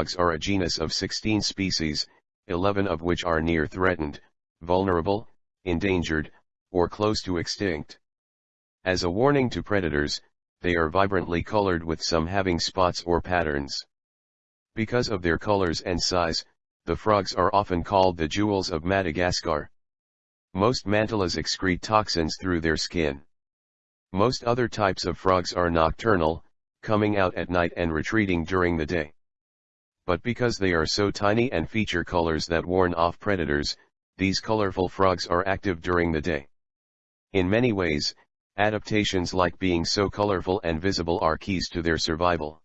frogs are a genus of 16 species, 11 of which are near threatened, vulnerable, endangered, or close to extinct. As a warning to predators, they are vibrantly colored with some having spots or patterns. Because of their colors and size, the frogs are often called the jewels of Madagascar. Most mantellas excrete toxins through their skin. Most other types of frogs are nocturnal, coming out at night and retreating during the day. But because they are so tiny and feature colors that warn off predators, these colorful frogs are active during the day. In many ways, adaptations like being so colorful and visible are keys to their survival.